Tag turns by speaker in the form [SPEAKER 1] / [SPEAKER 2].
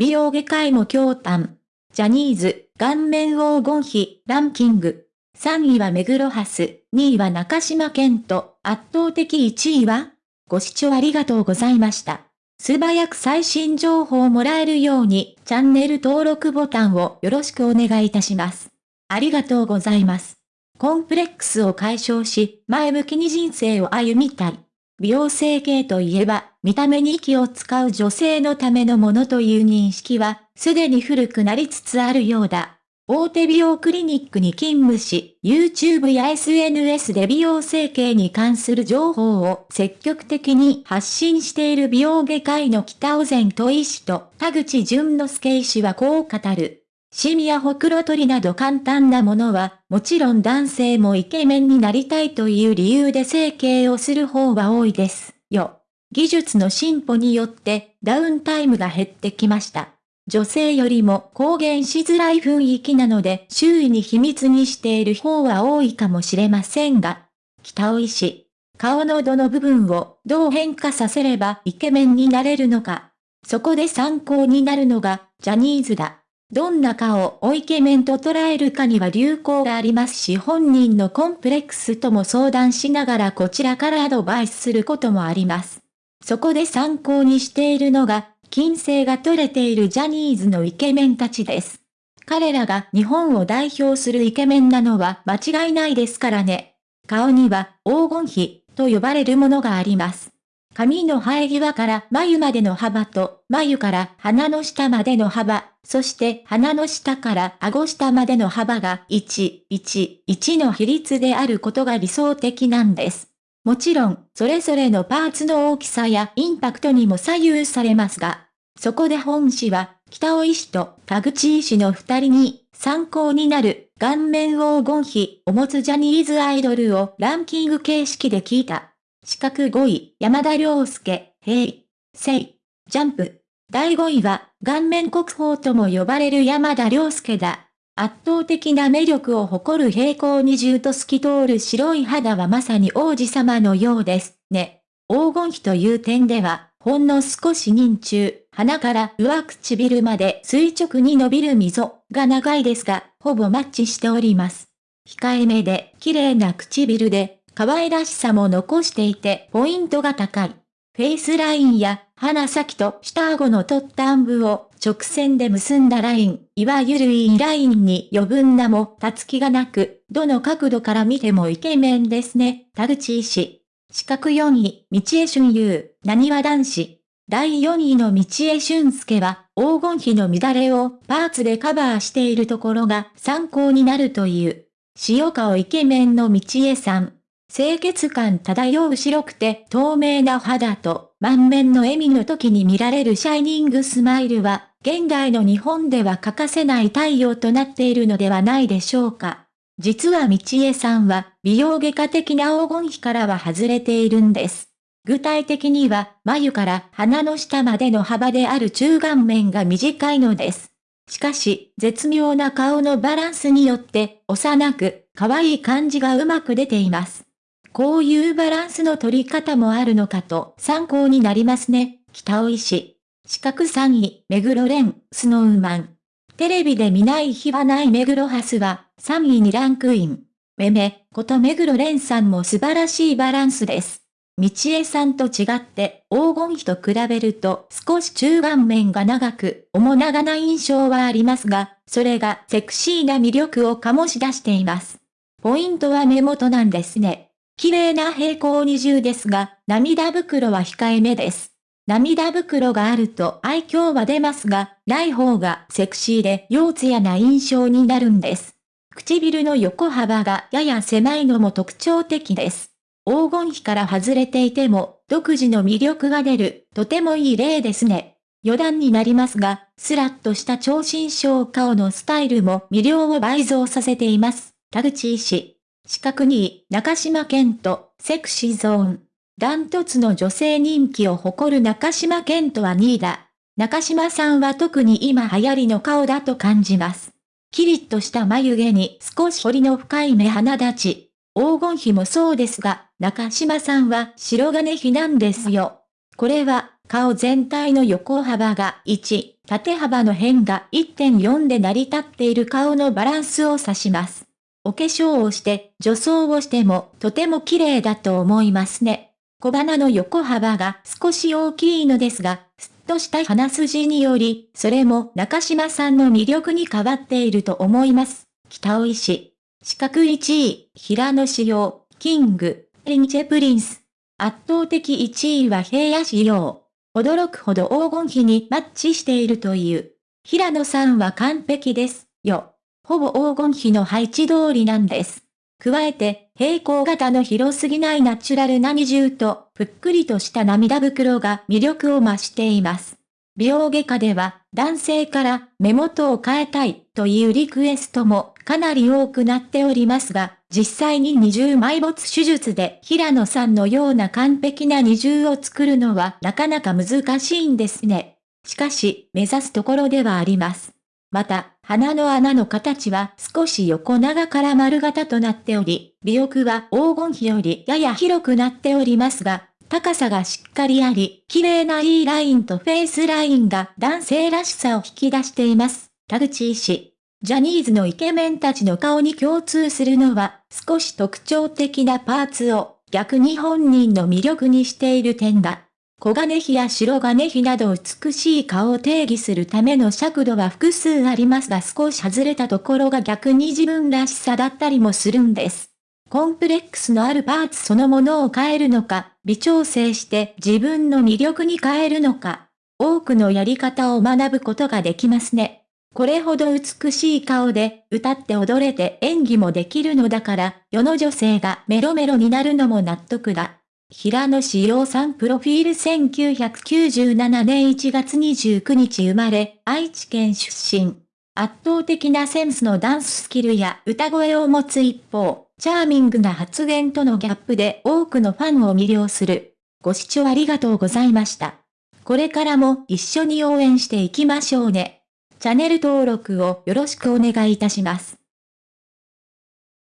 [SPEAKER 1] 美容外科医も驚嘆。ジャニーズ、顔面黄金比、ランキング。3位は目黒ハス、2位は中島健人、圧倒的1位はご視聴ありがとうございました。素早く最新情報をもらえるように、チャンネル登録ボタンをよろしくお願いいたします。ありがとうございます。コンプレックスを解消し、前向きに人生を歩みたい。美容整形といえば、見た目に息を使う女性のためのものという認識は、すでに古くなりつつあるようだ。大手美容クリニックに勤務し、YouTube や SNS で美容整形に関する情報を積極的に発信している美容外科医の北尾前と医師と田口淳之介医師はこう語る。シミやほくろ取りなど簡単なものは、もちろん男性もイケメンになりたいという理由で整形をする方は多いです。よ。技術の進歩によってダウンタイムが減ってきました。女性よりも公言しづらい雰囲気なので周囲に秘密にしている方は多いかもしれませんが、北尾医師、顔のどの部分をどう変化させればイケメンになれるのか。そこで参考になるのがジャニーズだ。どんな顔をイケメンと捉えるかには流行がありますし本人のコンプレックスとも相談しながらこちらからアドバイスすることもあります。そこで参考にしているのが、金星が取れているジャニーズのイケメンたちです。彼らが日本を代表するイケメンなのは間違いないですからね。顔には黄金比と呼ばれるものがあります。髪の生え際から眉までの幅と、眉から鼻の下までの幅、そして鼻の下から顎下までの幅が1、1、1の比率であることが理想的なんです。もちろん、それぞれのパーツの大きさやインパクトにも左右されますが、そこで本誌は、北尾医師と田口医師の二人に参考になる顔面黄金比を持つジャニーズアイドルをランキング形式で聞いた。四角5位、山田涼介、平、聖、ジャンプ。第5位は、顔面国宝とも呼ばれる山田涼介だ。圧倒的な魅力を誇る平行二重と透き通る白い肌はまさに王子様のようですね。黄金比という点では、ほんの少し人中、鼻から上唇まで垂直に伸びる溝が長いですが、ほぼマッチしております。控えめで綺麗な唇で可愛らしさも残していてポイントが高い。フェイスラインや鼻先と下顎の取った暗部を直線で結んだライン、いわゆるインラインに余分なもたつきがなく、どの角度から見てもイケメンですね。田口医師。四角4位、道江俊優、何は男子。第4位の道江俊介は、黄金比の乱れをパーツでカバーしているところが参考になるという。塩顔イケメンの道江さん。清潔感漂う白くて透明な肌と満面の笑みの時に見られるシャイニングスマイルは、現代の日本では欠かせない太陽となっているのではないでしょうか。実は道江さんは美容外科的な黄金比からは外れているんです。具体的には眉から鼻の下までの幅である中顔面が短いのです。しかし、絶妙な顔のバランスによって、幼く、可愛い感じがうまく出ています。こういうバランスの取り方もあるのかと参考になりますね。北尾石。四角3位、目黒蓮、スノーマン。テレビで見ない日はない目黒ハスは3位にランクイン。めめ、こと目黒蓮さんも素晴らしいバランスです。道江さんと違って黄金比と比べると少し中顔面が長く、面長な印象はありますが、それがセクシーな魅力を醸し出しています。ポイントは目元なんですね。綺麗な平行二重ですが、涙袋は控えめです。涙袋があると愛嬌は出ますが、ない方がセクシーで腰艶な印象になるんです。唇の横幅がやや狭いのも特徴的です。黄金比から外れていても、独自の魅力が出る、とてもいい例ですね。余談になりますが、スラッとした超新章顔のスタイルも魅了を倍増させています。田口医師。四角2位、中島健人、セクシーゾーン。ダントツの女性人気を誇る中島健人は2位だ。中島さんは特に今流行りの顔だと感じます。キリッとした眉毛に少し彫りの深い目鼻立ち。黄金比もそうですが、中島さんは白金比なんですよ。これは、顔全体の横幅が1、縦幅の辺が1.4で成り立っている顔のバランスを指します。お化粧をして、女装をしてもとても綺麗だと思いますね。小鼻の横幅が少し大きいのですが、すっとした鼻筋により、それも中島さんの魅力に変わっていると思います。北尾石。四角1位、平野仕様、キング、リンチェプリンス。圧倒的1位は平野仕様。驚くほど黄金比にマッチしているという。平野さんは完璧です、よ。ほぼ黄金比の配置通りなんです。加えて、平行型の広すぎないナチュラルな二重と、ぷっくりとした涙袋が魅力を増しています。美容外科では、男性から目元を変えたいというリクエストもかなり多くなっておりますが、実際に二重埋没手術で平野さんのような完璧な二重を作るのはなかなか難しいんですね。しかし、目指すところではあります。また、鼻の穴の形は少し横長から丸型となっており、尾翼は黄金比よりやや広くなっておりますが、高さがしっかりあり、綺麗な E ラインとフェイスラインが男性らしさを引き出しています。田口医師。ジャニーズのイケメンたちの顔に共通するのは、少し特徴的なパーツを逆に本人の魅力にしている点だ。小金比や白金比など美しい顔を定義するための尺度は複数ありますが少し外れたところが逆に自分らしさだったりもするんです。コンプレックスのあるパーツそのものを変えるのか、微調整して自分の魅力に変えるのか、多くのやり方を学ぶことができますね。これほど美しい顔で歌って踊れて演技もできるのだから、世の女性がメロメロになるのも納得だ。平野志陽さんプロフィール1997年1月29日生まれ、愛知県出身。圧倒的なセンスのダンススキルや歌声を持つ一方、チャーミングな発言とのギャップで多くのファンを魅了する。ご視聴ありがとうございました。これからも一緒に応援していきましょうね。チャンネル登録をよろしくお願いいたします。